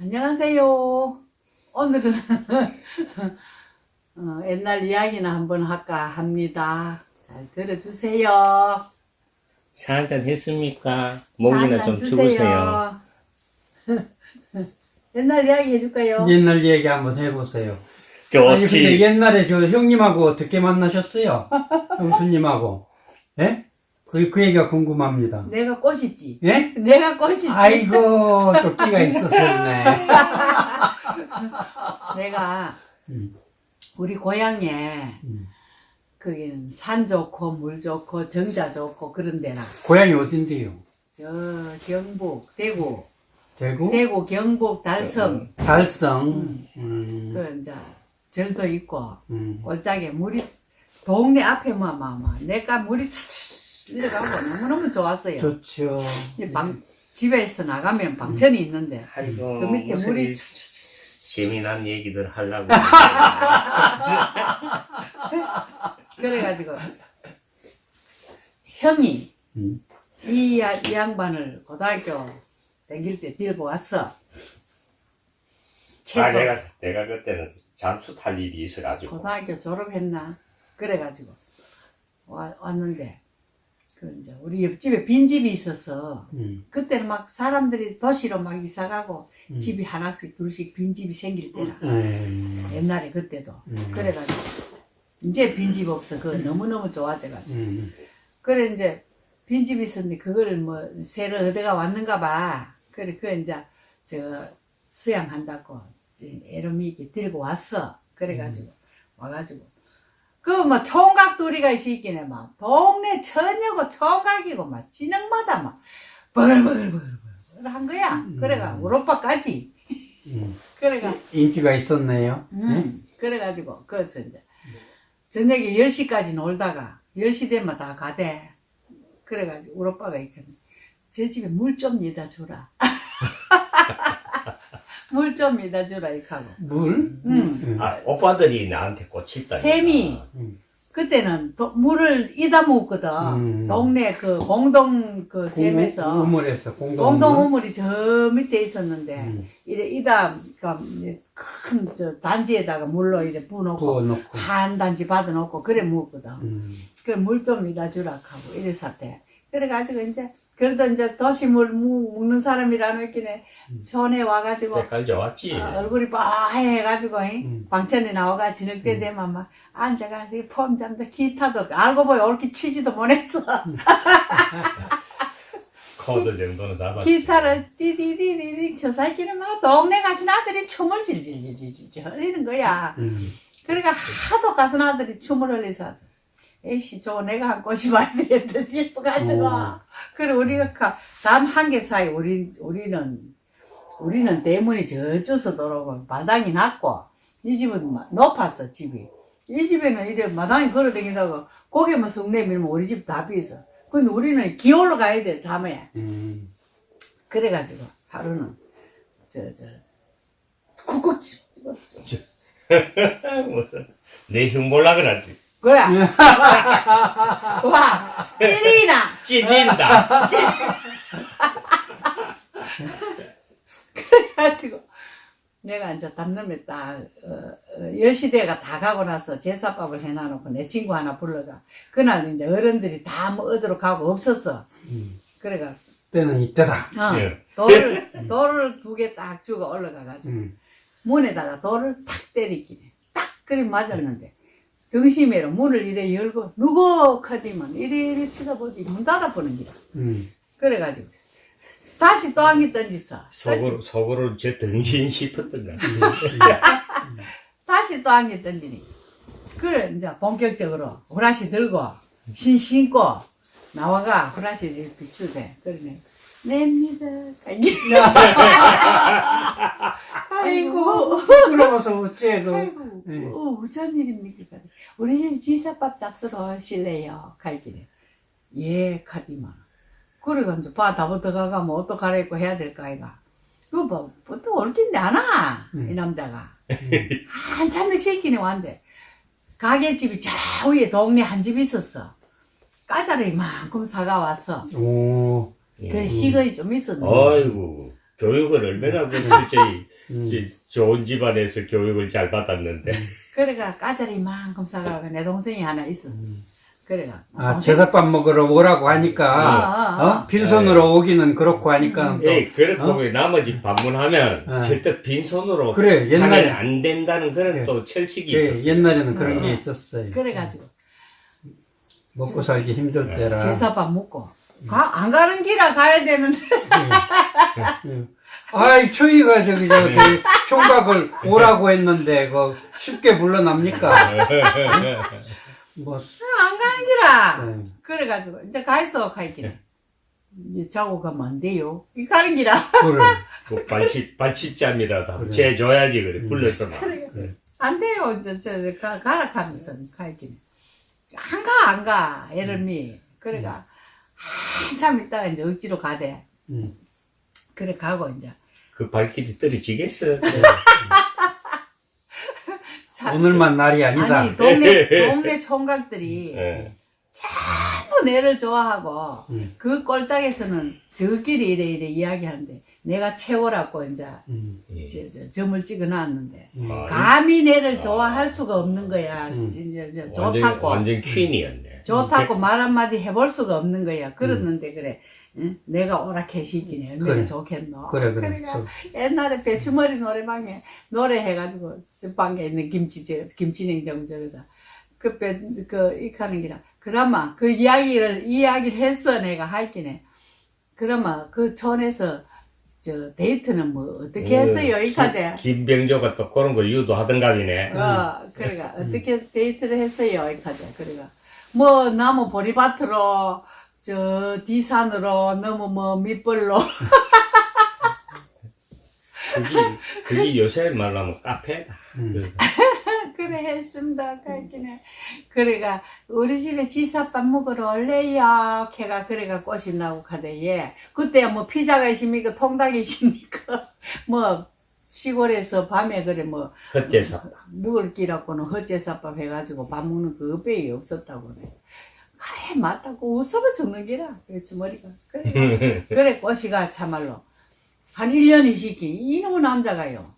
안녕하세요. 오늘은 어, 옛날 이야기나 한번 할까 합니다. 잘 들어주세요. 차 한잔 했습니까? 목이나 자, 좀 죽으세요. 옛날 이야기 해줄까요? 옛날 얘기 한번 해보세요. 아니 근데 좋지. 옛날에 저 형님하고 어떻게 만나셨어요? 형수님하고 예? 그, 그 얘기가 궁금합니다. 내가 꽃이지. 예? 내가 꽃이지. 아이고 또 끼가 있었었네. 내가 음. 우리 고향에 음. 거기는 산 좋고 물 좋고 정자 좋고 그런 데라. 고향이 어딘데요? 저 경북 대구 대구? 대구 경북 달성 달성. 음. 음. 그 이제 절도 있고 음. 골짜기에 물이 동네 앞에만 막막 내가 물이 차차 내려가고 너무너무 좋았어요. 좋죠. 이 방, 집에서 나가면 방천이 있는데 아이고, 그 밑에 물이 이 재미난 얘기들 하려고. 그래가지고 형이 음. 이, 야- 이 양반을 고등학교 다닐 때 데리고 왔어. 아, 최초 내가, 내가 그때는 잠수 탈 일이 있어가지고. 고등학교 졸업했나? 그래가지고 와, 왔는데 그 이제 우리 옆집에 빈집이 있어서 음. 그때는 막 사람들이 도시로 막 이사 가고 음. 집이 하나씩 둘씩 빈집이 생길 때라 음. 옛날에 그때도 음. 그래가지고 이제 빈집 없어 그거 너무너무 좋아져가지고 음. 그래 이제 빈집이 있었는데 그거를 뭐 새로 얻어가 왔는가 봐 그래 그 이제 저 수양한다고 애로미게 들고 왔어 그래가지고 와가지고 그뭐 총각 둘이가 있긴 해막 동네 처녀고 총각이고 막 진흙마다 막 버글버글버글 한 거야 그래가 우리 오빠까지 음. 그래가 인기가 있었네요. 음, 그래가지고, 그래서 이제, 저녁에 10시까지 놀다가, 10시 되면 다 가대. 그래가지고, 우리 오빠가 있거든. 제 집에 물 좀 여다 주라. 물좀 여다 주라, 이카고. 물? 음. 음. 아, 오빠들이 나한테 꽂혔다. 샘이. 음. 그때는 도- 물을 이다 먹거든. 음. 동네 그 공동 그 공- 샘에서. 우물에서 공동 공동 우물. 우물 이 저 밑에 있었는데, 음. 이래 이다, 큰, 저, 단지에다가 물로 이래 부어놓고, 부어놓고. 한 단지 받아놓고 그래 먹거든. 음. 그물좀 이다 주라 하고 이랬었대. 그래가지고 이제 그래도 이제 도시물 먹는 사람이라는 느낌에 촌에 와가지고 색깔 좋았지. 어, 얼굴이 빠해가지고 음. 방천에 나와가 저녁 때 되면 막 앉아가지고 폼 잡다 기타도 알고 보니 옳게 치지도 못했어. 코드 정도는 잡았지. 기타를 띠디디디디 저 새끼는 막 동네 가신 아들이 춤을 질질질질질 흘리는 거야. 음. 그러니까 하도 가슴 아들이 춤을 흘려서 왔어. 에이씨, 저거 내가 한 꽃이 많이 되겠다 싶어가지고. 어. 그래, 우리가 가- 담한개 사이, 우리, 우리는, 우리는 대문이 저쪽서 들어오고, 마당이 낮고, 이 집은 마- 높았어, 집이. 이 집에는 이래 마당이 걸어 다닌다고, 고개만 쑥 내밀면 우리 집 다 비서. 근데 우리는 기올로 가야 돼, 담에. 음. 그래가지고, 하루는, 저, 저, 쿡쿡 무슨, 내 흉볼라 그러지. 뭐야? 와, 찔리나! 찔린다. 그래가지고 내가 이제 담놈에 딱 어, 어, 10시 대가 다 가고 나서 제사밥을 해놔놓고 내 친구 하나 불러가 그날 이제 어른들이 다뭐 얻으러 가고 없었어 음. 그래가 때는 이때다. 어, 예. 돌을 돌을 두 개 딱 주고 올라가가지고 음. 문에다가 돌을 탁 때리기네 딱 그리 맞았는데 등심에로 문을 이래 열고 누구 카디만 이래 이래 쳐다보지 문 닫아보는 기라 음. 그래가지고 다시 또 한개 던졌어 속으로, 속으로 제 등신 싶었던가. 다시 또 한개 던지니. 그래, 이제 본격적으로 후라시 들고, 신 신고, 나와가 후라시를 비추대. 그러네. 냅니다. 아이고 부끄러워서 어째도. 아이고, 네. 어, 어쩐 일입니까? 우리 집 지사밥 잡수러 하실래요? 갈 길에. 예, 카디만. 그래가 이제 바 다부터 가가 뭐 옷도 갈아입고 해야 될까, 아이가. 그거 뭐, 보통 올긴데 안 와, 이 음. 남자가. 한참을 씻기네 왔는데. 가게집이 저 위에 동네 한 집 있었어. 까자를 이만큼 사가 왔어. 오. 그 시거이 좀 있었는데. 아이고. 교육을 얼마나 그 실제히 음. 좋은 집안에서 교육을 잘 받았는데 그래가 까자리만큼 사가고 내 동생이 하나 있었어. 그래가 아, 동생- 제사밥 먹으러 오라고 하니까, 아, 아, 아. 어? 빈손으로 오기는 그렇고 하니까, 또, 예, 그렇고 어? 왜 나머지 방문하면 어. 절대 빈손으로 그래, 옛날에- 안 된다는 그런 그래. 또 철칙이 예, 있었어요. 옛날에는 그런 어. 게 있었어요. 그래가지고 먹고 살기 힘들 때라. 제사밥 먹고 가, 안 가는 길아 가야 되는데 예. 아이, 초이가 저기, 저, 그 총각을 오라고 했는데, 그, 쉽게 물러납니까? 뭐, 안 가는 길아. 네. 그래가지고 이제 가있어 가있기는. 이제 자고 가면 안 돼요. 이 가는 길아. 그래. 그 발치, 발치짬이라도 한번 그래. 재줘야지, 그래. 음. 불러서 막. 그래. 안 돼요. 저, 저, 저 가, 가라 하면서 가있기는. 안 가, 안 가. 애름이. 그래가 한참 있다가 이제 억지로 가대. 음. 그래 가고 이제. 그 발길이 떨어지겠어. 자, 오늘만 날이 아니다. 아니 동네 동네 총각들이 예. 전부 내를 좋아하고 음. 그 꼴짝에서는 저끼리 이래 이래 이야기하는데 내가 최고라고 이제 음. 예. 저, 저, 점을 찍어놨는데 음. 아, 감히 내를 좋아할 수가 없는 거야. 음. 이제 저 완전, 좋다고 완전 퀸이었네. 좋다고 말 한마디 해볼 수가 없는 거야. 그랬는데 그래. 응? 내가 오락해시키네. 얼마나 그래. 좋겠노. 그래, 그래. 그러니까 저- 옛날에 배추머리 노래방에 노래해가지고 저 방에 있는 김치 저 김치냉장 저거다 그배그 이카는 기라 그나마 그 이야기를 이야기를 했어 내가 하이키네 그나마 그 촌에서 저 데이트는 뭐 어떻게 했어요 이카대 김- 김병조가 또 그런 걸 유도하던가이네. 어 그래가 어떻게 데이트를 했어요 이카대 그래가 뭐 나무 보리밭으로 저 뒤산으로 너무 뭐 밑벌로 그게, 그게 요새 말로 하면 카페다. 음. 그래 했습니다. 그랬기네. 그래가 우리 집에 지사밥 먹으러 올래요. 걔가 그래가 꽃이 나고 가대 예. 그때 뭐 피자가 있습니까? 통닭이 있습니까? 뭐 시골에서 밤에 그래 뭐 헛제삽. 먹을 끼라고는 헛제사밥 해가지고 밥 먹는 그 배이 없었다고 그래. 그래 맞다고 웃어봐 죽는 기라. 그렇지 머리가. 그래. 그래 꽃이가 참말로 한 1년이 시기 이놈의 남자가요.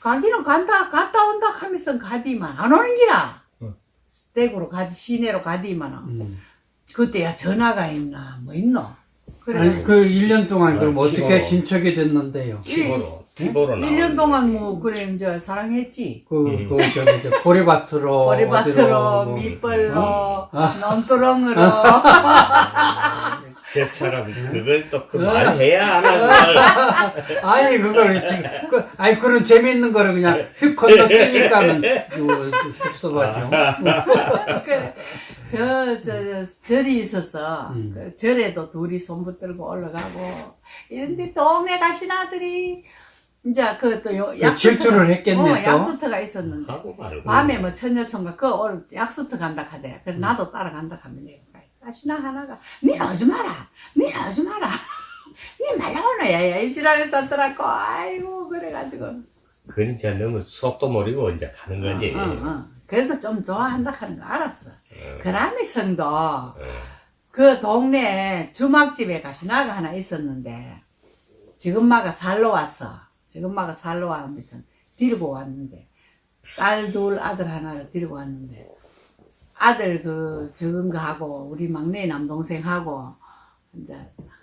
가기는 간다 갔다 온다 하면서 가디만 안 오는 기라. 응. 대구로 가디 시내로 가디만 음. 그때야 전화가 있나 뭐 있노. 그래. 아니, 그 1년 동안 그럼 아, 어떻게. 진척이 됐는데요? 티 보로. 티보로 나. 1년 동안 뭐 그래 이제 사랑했지. 그, 음. 그, 저기, 저, 보리밭으로. 머리밭으로 어디로, 뭐. 밑벌로 논두렁으로 제 사람 그걸 또 그 말해야 하나 그걸. 아니, 그걸, 지금, 그, 아니, 그런 재미있는 거를 그냥 휙 건너뛰니까는, 요, 섭섭하죠. 저, 저, 저, 절이 있었어. 음. 그 절에도 둘이 손 붙들고 올라가고. 이런데 동네 가신 아들이, 이제 그또 요, 그 질투를 했겠네, 어, 또. 약수터가 있었는데. 하고 말고. 밤에 뭐 처녀총각 그 오늘 약수터 간다 하대. 그래서 나도 따라간다 하면 내가 가시나 하나가 니 오지 마라. 니 오지 마라. 니 말라오나 야야 이 지랄에 썼더라고. 아이고 그래가지고. 그건 이제 너무 속도 모르고 이제 가는 거지. 어, 어, 어. 그래도 좀 좋아한다 하는 거 알았어. 그라미 성도 그 동네 주막집에 가시나가 하나 있었는데 지금 마가 살러 왔어. 지금마가 살러 와면서 데리고 왔는데 딸 둘 아들 하나를 데리고 왔는데 아들 그 적은 거 하고 우리 막내 남동생하고 이제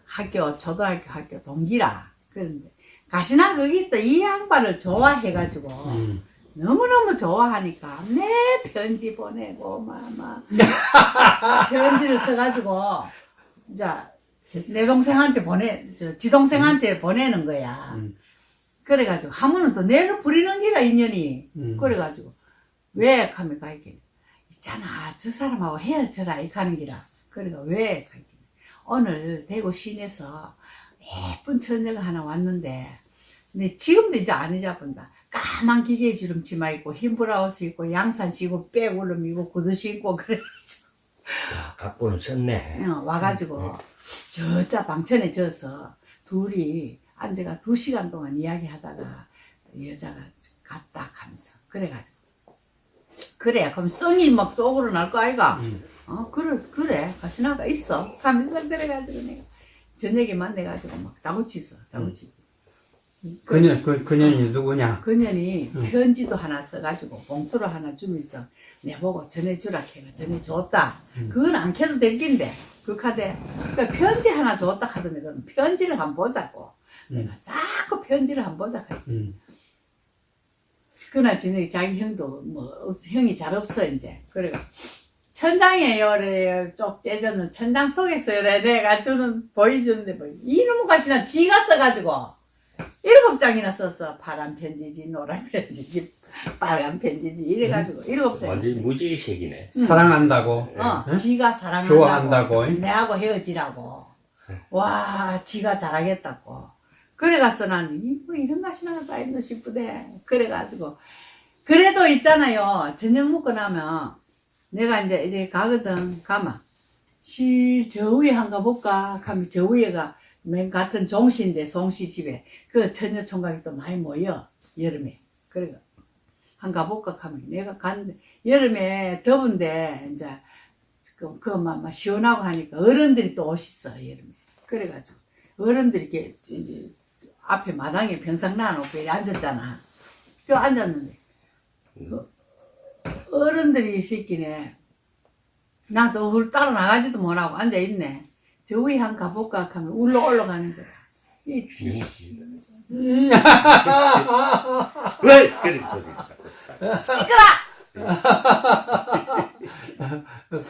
학교 초등학교 학교 동기라 그런데 가시나 거기 또 이 양반을 좋아해 가지고 음. 너무너무 좋아하니까 내 편지 보내고 막막 편지를 써가지고 이제 내 동생한테 보내 저 지 동생한테 보내는 거야. 음. 그래가지고 하면은 또 내를 부리는 기라 인연이. 음. 그래가지고 왜 하면 가있긴 있잖아 저 사람하고 헤어져라 이 가는 기라. 그래가 왜 가있긴 오늘 대구 시내에서 예쁜 처녀가 하나 왔는데 근데 지금도 이제 안 잊어본다. 까만 기계 주름 치마 입고 흰 브라우스 입고 양산 신고 백 울름 입고 구두 신고 그래 야, 각본을 썼네. 어, 와가지고 저자 방천에 져서 둘이 앉아가 두 시간 동안 이야기하다가 여자가 갔다 하면서 그래가지고 그래 그럼 성이 막 속으로 날 거 아이가 음. 어 그래 그래 가시나가 있어 하면서 그래가지고 내가 저녁에 만나가지고 막 다구치서 다구치 그년, 그, 그년이 누구냐? 그년이 응. 편지도 하나 써가지고 봉투를 하나 주면서 내보고 전해주라 해가 전해줬다. 그건 안 켜도 될 낀데 그 카드에 그러니까 편지 하나 줬다 하던데 그건 편지를 한번 보자고. 내가 자꾸 편지를 한번 보자. 음. 그날 저녁에 자기 형도 뭐 없- 형이 잘 없어 이제 그래가 천장에 요래 쪽 째졌는 천장 속에서 요래 내가 주는 보여주는데 뭐 이놈의 가시나 지가 써가지고 일곱 장이나 썼어 파란 편지지 노란 편지지 빨간 편지지 이래가지고 일곱 장이나 완전히 썼어. 무지개색이네. 사랑한다고. 어, 응? 지가 사랑한다고 좋아한다고, 응? 내하고 헤어지라고 와 지가 잘하겠다고 그래가서 나는 이뭐 이런 맛이 나다 했노 싶으대 그래가지고 그래도 있잖아요. 저녁 먹고 나면 내가 이제 이렇게 가거든. 가면 실저 위에 한가 볼까? 하면 저 위에가 맨 같은 종시인데 송씨 집에 그 처녀 총각이 또 많이 모여 여름에. 그래가 한가 볼까? 하면 내가 갔는데 여름에 더운데 이제 그, 그만 막 시원하고 하니까 어른들이 또 오셨어 여름에. 그래가지고 어른들이 이렇게 이제 앞에 마당에 병상 놔놓고 이렇게 앉았잖아. 그 앉았는데. 그 어른들이 이 새끼네. 나도 울 따라 나가지도 못하고 앉아있네. 저 위에 한 가볼까 하면 울러 올라가는 거야. 이 왜 그런 소리를 자꾸 싸? 시끄러!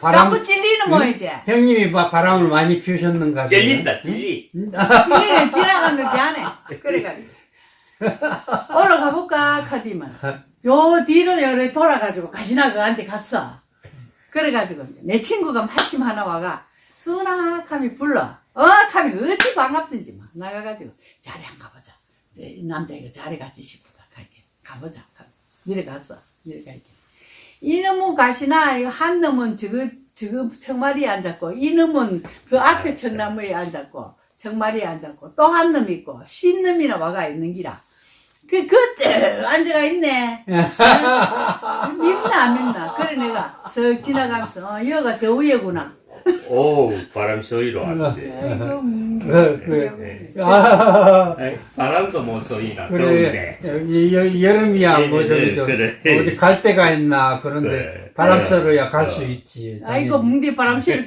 바람, 자꾸 찔리는 뭐이지 형님이 바, 바람을 많이 피우셨는가? 찔린다, 찔리. 찔리는 지나간 거지 않네 그래가지고. 올라가 볼까 카디만. 요 뒤로 요래 돌아가지고 가시나 그한테 갔어. 그래가지고 이제 내 친구가 마침 하나 와가 수나 카미 불러. 어 카미 어찌 반갑든지 막 나가가지고 자리 한 가보자. 이제 이 남자 이거 자리 같이 싶다 갈게. 가보자 미래 갔어. 미래 갈게 이놈은 가시나 한 놈은 저거 저거 청마리에 앉았고 이놈은 그 앞에 청나무에 앉았고 청마리에 앉았고 또 한 놈 있고 쉰 놈이나 와가 있는 기라. 그 그때 앉아가 있네. 밉나 안 밉나? 그래 내가 쓱 지나가면서 어 여가 저 위에구나. 오, 바람 소리로 알지. 아이고 음, 그, 그, 그래. 아, 바람도 못 쏘이나, 그래. 더운데. 여, 여, 여름이야, 예, 뭐, 예, 저기, 저, 그래. 어디 갈 데가 있나, 그런데 그래. 바람 그래. 쐬러야 갈수 어. 있지. 아이고. 뭉디 바람 쐬러